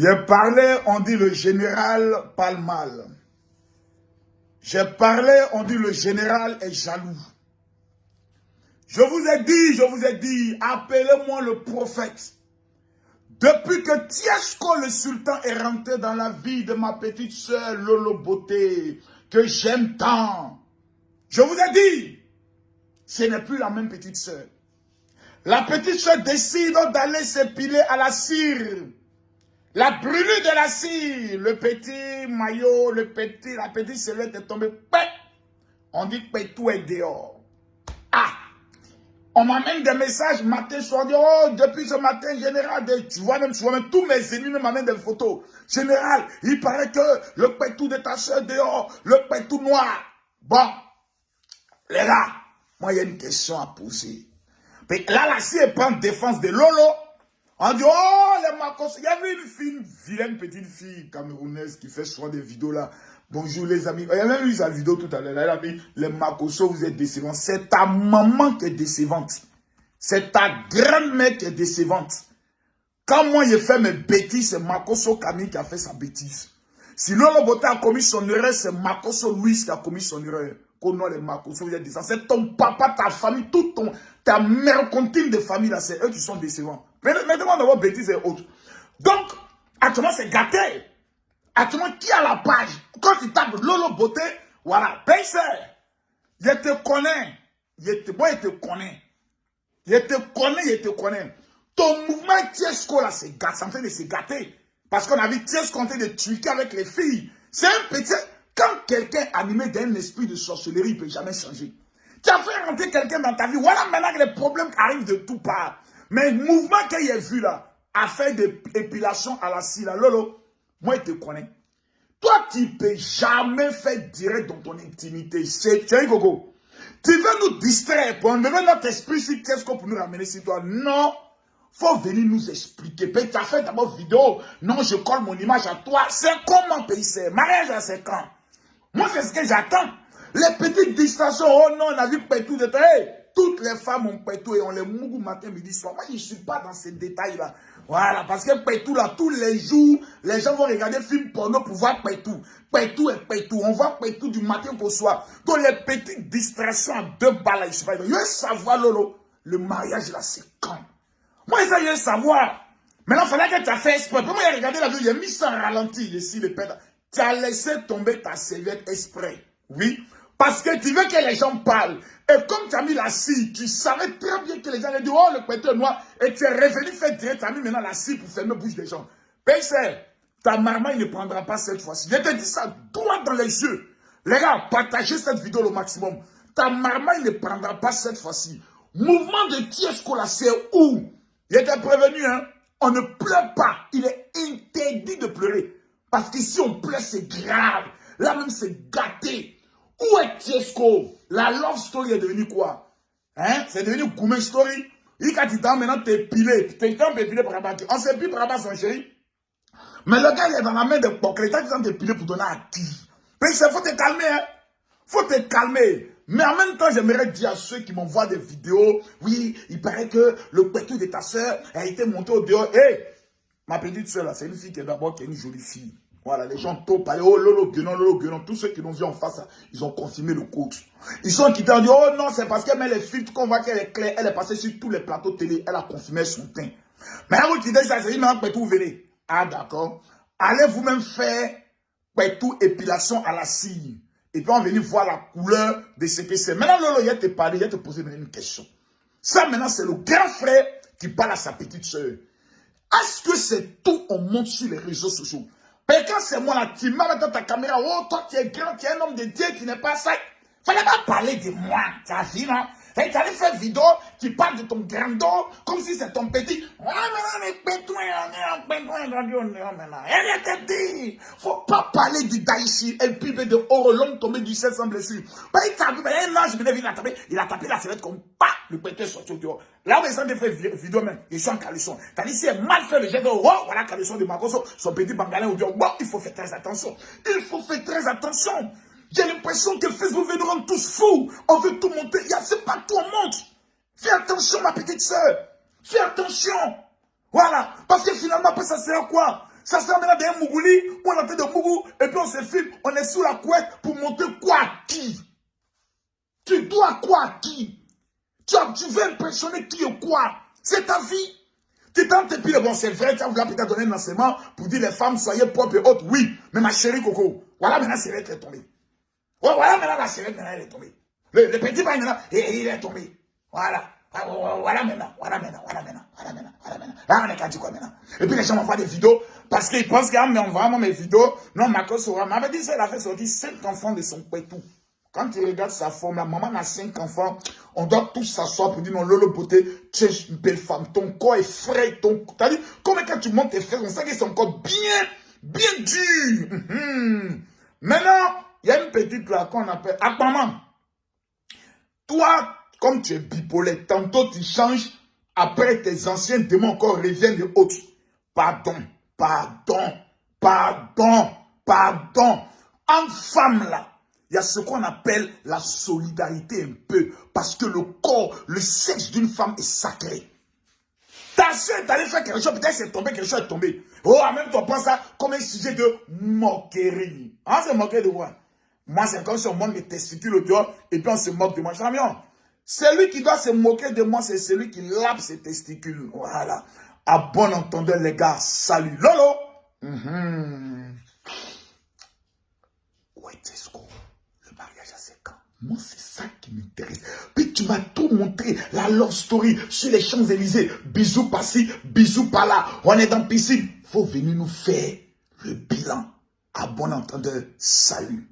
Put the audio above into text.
J'ai parlé, on dit le général parle mal. J'ai parlé, on dit le général est jaloux. Je vous ai dit, je vous ai dit, appelez-moi le prophète. Depuis que Tiesco le sultan est rentré dans la vie de ma petite soeur Lolo Beauté, que j'aime tant, je vous ai dit, ce n'est plus la même petite soeur. La petite soeur décide d'aller s'épiler à la cire. La brûlure de la cire, le petit maillot, le petit, la petite silhouette est tombée. On dit que tout est dehors. Ah! On m'amène des messages matin, soir, oh, depuis ce matin, général, tu vois même, tu vois même, tous mes ennemis m'amènent des photos. Général, il paraît que le pétou de ta soeur dehors, le pétou noir. Bon, les gars, moi, il y a une question à poser. Là, la CIE prend défense de Lolo. On dit, oh, les Macos. Il y avait une fille, une vilaine petite fille camerounaise qui fait souvent des vidéos là. Bonjour les amis. Il y a même eu sa vidéo tout à l'heure. Elle a dit, les Makoso, vous êtes décevants. C'est ta maman qui est décevante. C'est ta grand-mère qui est décevante. Quand moi, j'ai fait mes bêtises, c'est Makoso Camille qui a fait sa bêtise. Si Lolo Bote a commis son erreur, c'est Makoso Louis qui a commis son erreur. Qu'on les vous êtes décevants. C'est ton papa, ta famille, tout ton, ta mère continue de famille, là, c'est eux qui sont décevants. Mais maintenant, vos bêtises et autres. Donc, actuellement, c'est gâté. Actuellement, qui a la page? Quand tu tapes Lolo Beauté, voilà, Pace, je te connais. Je te, moi, je te connais. Je te connais, je te connais. Ton mouvement Tiesco, là, c'est en train de se gâter. Parce qu'on a vu Tiesco en train de tuer avec les filles. C'est un petit... Quand quelqu'un animé d'un esprit de sorcellerie, il ne peut jamais changer. Tu as fait rentrer quelqu'un dans ta vie. Voilà maintenant que les problèmes arrivent de tout part. Mais le mouvement qu'il a vu là, a fait de l'épilation à la scie, Lolo, moi, je te connais. Toi, tu ne peux jamais faire direct dans ton intimité. Tu veux nous distraire pour enlever notre esprit sur qu'est-ce qu'on peut nous ramener sur toi? Non. faut venir nous expliquer. tu as fait d'abord vidéo. Non, je colle mon image à toi. C'est comment ça Mariage à 5 ans. Moi, c'est ce que j'attends. Les petites distractions. Oh non, on a vu tout de temps. Toutes les femmes ont pétou et on les mougou matin, midi, soir. Moi, je ne suis pas dans ces détails-là. Voilà, parce que Pétou, là, tous les jours, les gens vont regarder film porno pour voir Pétou. Pétou et Pétou. On voit Pétou du matin au soir. Donc, les petites distractions à deux balles, je sais pas. Je veux savoir, Lolo, le mariage, là, c'est quand? Moi, ça, je veux savoir. Maintenant, il fallait que tu as fait exprès. Moi, j'ai regardé la vidéo, j'ai mis ça en ralenti, ici, le père. Tu as laissé tomber ta serviette exprès. Oui. Parce que tu veux que les gens parlent. Et comme tu as mis la scie, tu savais très bien que les gens allaient dire, oh, le pétrole noir, et tu es revenu faire direct, tu as mis maintenant la scie pour fermer la bouche des gens. Pèse, ta marmaille ne prendra pas cette fois-ci. Je te dis ça droit dans les yeux. Les gars, partagez cette vidéo au maximum. Ta marmaille ne prendra pas cette fois-ci. Mouvement de Tiesco là, c'est où? Il était prévenu, hein On ne pleure pas. Il est interdit de pleurer. Parce qu'ici, on pleure, c'est grave. Là même, c'est gâté. Où est Tiesco La love story est devenue quoi? Hein? C'est devenu Gourmet story. Il a dit maintenant t'es pilé. T'es temps pilé par là On sait plus par là son chéri. Mais le gars il est dans la main de Poc. L'État dit de piler pour donner à qui? Mais il faut te calmer. Hein. faut te calmer. Mais en même temps, j'aimerais dire à ceux qui m'envoient des vidéos, oui, il paraît que le pétou de ta soeur a été monté au dehors. Hé, ma petite soeur là, c'est une fille qui est d'abord qui est une jolie fille. Voilà, les gens parlé, oh lolo, guenon, lolo, guenon. Tous ceux qui l'ont vu en face, ils ont confirmé le coach. Ils sont quittés en disant, oh non, c'est parce qu'elle met les filtres qu'on voit qu'elle est claire. Elle est passée sur tous les plateaux télé, elle a confirmé son teint. Mais vous dites ça, c'est une vous venez. Ah, d'accord. Allez vous-même faire tout épilation à la cire. Et puis on va venir voir la couleur de ce que c'est. Maintenant, Lolo, il a te parlé, il a te posé une question. Ça, maintenant, c'est le grand frère qui parle à sa petite soeur. Est-ce que c'est tout on monte sur les réseaux sociaux? Mais quand c'est moi là, tu m'as dans ta caméra, oh, toi tu es grand, tu es un homme de Dieu, tu n'es pas ça. Fallait pas parler de moi, tu as vu, non Et tu allais faire vidéo, tu parles de ton grand dos, comme si c'est ton petit. Ah, maintenant, on est en maintenant. Elle te dit, faut pas parler du Daïchi, et puis de l'homme tombé du ciel sans blessure. Bah, il vu, un ange venait, a tapé, il a tapé la sellette comme pas, le pétouin sorti au dehors. Là où ils sont de faire vidéo même, ils sont en caleçon. T'as dit, c'est mal fait le jet de, oh, voilà, caleçon de Magoso, son petit bangalin, au dit, il faut faire très attention. Il faut faire très attention. J'ai l'impression que Facebook veut nous rendre tous fous. On veut tout monter. Il y a, c'est pas tout, on monte. Fais attention, ma petite soeur. Fais attention. Voilà. Parce que finalement, après, ça sert à quoi? Ça sert maintenant d'un Mougouli, on en train de Mougou, et puis on se filme, on est sous la couette pour montrer quoi à qui? Tu dois quoi à qui? Tu, tu veux impressionner qui ou quoi? C'est ta vie. Tu tentes et puis bon, c'est vrai, tu as voulu donner un enseignement pour dire les femmes, soyez propres et autres. Oui, mais ma chérie Coco, voilà maintenant, c'est est tombée. voilà maintenant, la sirène, maintenant, elle est tombée. Le, le petit bain, il est tombé. Voilà. Ah, voilà maintenant, voilà maintenant, voilà maintenant, voilà maintenant, voilà maintenant. Là, on est dire quoi maintenant? Et puis les gens m'envoient des vidéos parce qu'ils pensent qu'en m'envoyant mes vidéos, non, ma cause sera. m'avait dit, elle a fait sortir 5 enfants de son tout. Quand tu regardes sa forme, la maman a 5 enfants, on doit tous s'asseoir pour dire non, Lolo Beauté, tu es une belle femme, ton corps est frais, ton. T'as dit, comme quand tu montes tes frères, on sait qu'ils sont encore bien, bien dur. Mhm. Maintenant, il y a une petite là qu'on appelle maman. Toi, comme tu es bipolaire, tantôt tu changes, après tes anciens démons encore reviennent de autres. Pardon, pardon, pardon, pardon. En femme là, il y a ce qu'on appelle la solidarité un peu. Parce que le corps, le sexe d'une femme est sacré. Ta soeur allée faire quelque chose, peut-être c'est tombé, quelque chose est tombé. Oh, en même temps, prends ça comme un sujet de moquerie. Hein, c'est moquer de quoi? Moi, c'est comme si on monte mes testicules au dehors et puis on se moque de moi. Champion, celui qui doit se moquer de moi, c'est celui qui lappe ses testicules. Voilà. À bon entendeur, les gars, salut. Lolo. Mm est Le mariage à 5 ans. Moi, c'est ça qui m'intéresse. Puis tu m'as tout montré, la love story sur les Champs-Élysées. Bisous par-ci, bisous par-là. On est dans piscine. faut venir nous faire le bilan. À bon entendeur, salut.